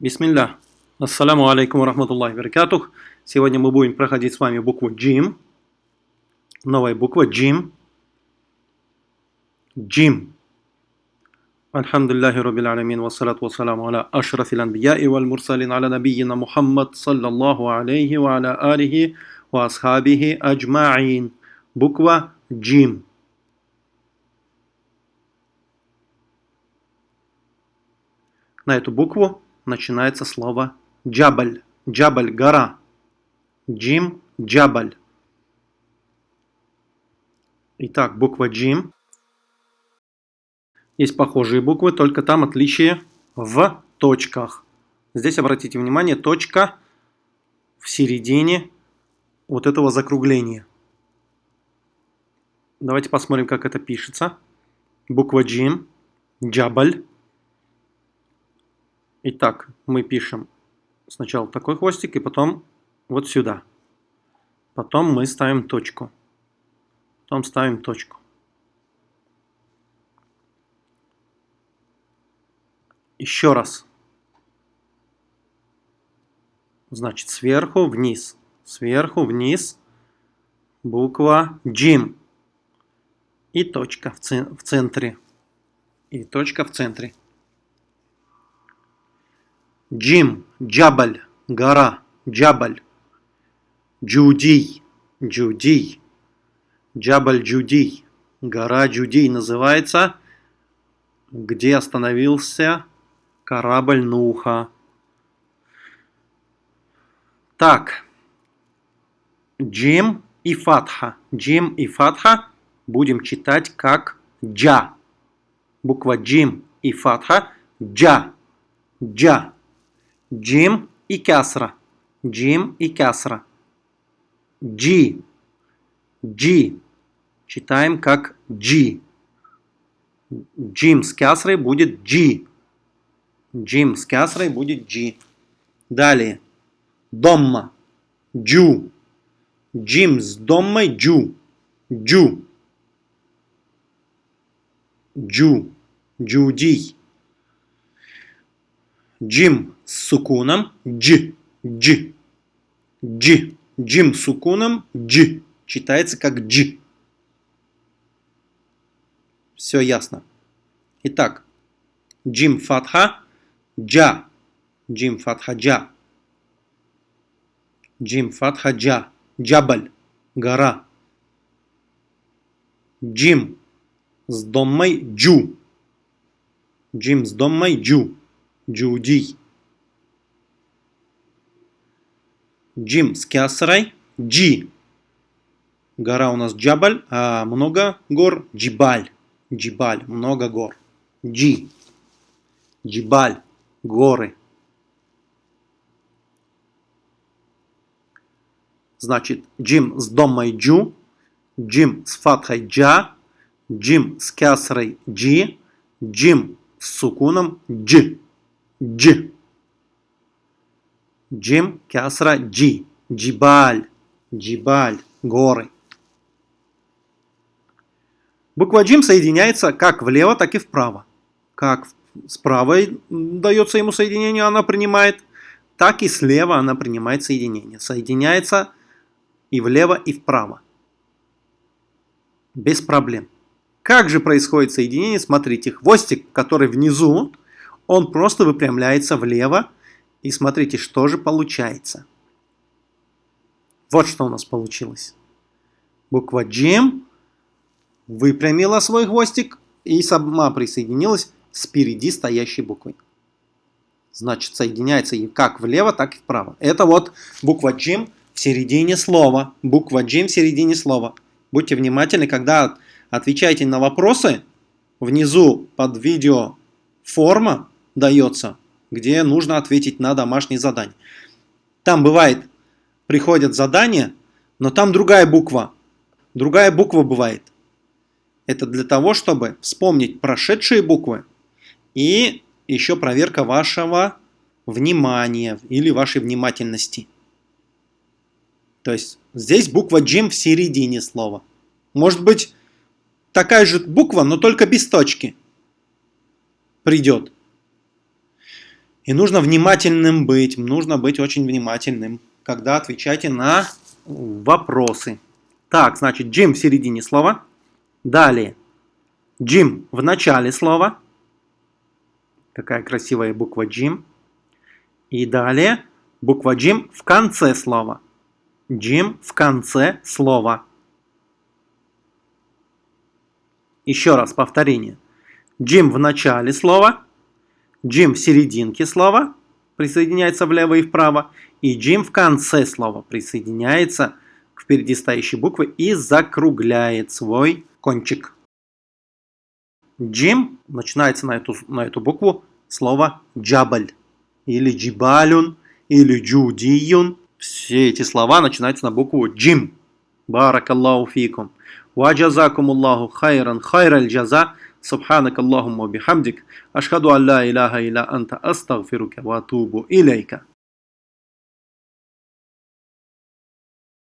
Бисмилля. Ассаламу алейкум рахматуллахи баракатух. Сегодня мы будем проходить с вами букву джим. Новая буква джим. Джим. Альхамдулиллахи раббил аламин. Вассалату вассаламу аля ашрафил анбияи валь мурсалин аля набийина Мухаммад саллаллаху алейхи ва аля алихи ва асхабихи аджмаин. Буква джим. На эту букву начинается слово джабаль. Джабаль – гора. Джим – джабаль. Итак, буква джим. Есть похожие буквы, только там отличие в точках. Здесь обратите внимание, точка в середине вот этого закругления. Давайте посмотрим, как это пишется. Буква джим, джабаль. Итак, мы пишем сначала такой хвостик и потом вот сюда. Потом мы ставим точку. Потом ставим точку. Еще раз. Значит, сверху вниз. Сверху вниз. Буква Джим. И точка в, центре. И точка в центре. Джим, Джабаль, гора, Джабаль. Джудий, Джудий. Джабаль Джудий. Гора Джудий называется, где остановился корабль Нуха. Так. Джим и Фатха. Джим и Фатха будем читать как Джа. Буква Джим и Фатха. Джа. Джа. Джим и кясра. Джим и кясра. Джи. Джи. Читаем как Джи. Джим с кясрой будет Джи. Джим с кясрой будет Джи. Далее. Домма. Джу. Джим с доммой Джу. Джу. Джу. Джудий. Джим с сукуном. Дж, дж, дж, джим с сукуном. Дж, читается как дж. Все ясно. Итак, джим фатха, джа, джим фатха джа, джим фатха джа, джабаль, гора. Джим с доммой джу, джим с доммой джу, джудий. Джим с кясрой. Джи. Гора у нас Джабаль, а много гор Джибаль. Джибаль, много гор. Джи. Джибаль, горы. Значит, джим с домой джу, джим с фатхой джа, джим с кясрой джи, джим с сукуном дж. Дж. Джим, кясра, джи. Джибаль. Джибаль. Горы. Буква джим соединяется как влево, так и вправо. Как справа дается ему соединение, она принимает, так и слева она принимает соединение. Соединяется и влево, и вправо. Без проблем. Как же происходит соединение? Смотрите, хвостик, который внизу, он просто выпрямляется влево, и смотрите, что же получается. Вот что у нас получилось. Буква G выпрямила свой хвостик и сама присоединилась с впереди стоящей буквой. Значит, соединяется и как влево, так и вправо. Это вот буква G в середине слова. Буква G в середине слова. Будьте внимательны, когда отвечаете на вопросы, внизу под видео форма дается где нужно ответить на домашнее задание. Там бывает, приходят задания, но там другая буква. Другая буква бывает. Это для того, чтобы вспомнить прошедшие буквы и еще проверка вашего внимания или вашей внимательности. То есть здесь буква Джим в середине слова. Может быть такая же буква, но только без точки придет. И нужно внимательным быть, нужно быть очень внимательным, когда отвечаете на вопросы. Так, значит, Джим в середине слова. Далее. Джим в начале слова. Какая красивая буква Джим. И далее буква Джим в конце слова. Джим в конце слова. Еще раз повторение. Джим в начале слова. Джим в серединке слова присоединяется влево и вправо, и Джим в конце слова присоединяется к впереди стоящей буквы и закругляет свой кончик. Джим начинается на эту, на эту букву слово джабаль или джибалюн или джудиюн. Все эти слова начинаются на букву джим. Баракаллаху фикум. Ва джазакум Аллаху хайран хайраль джаза. سبحانك اللهم وبحمدك أشهد أن لا إله إلا أنت أستغفرك وأتوب إليك.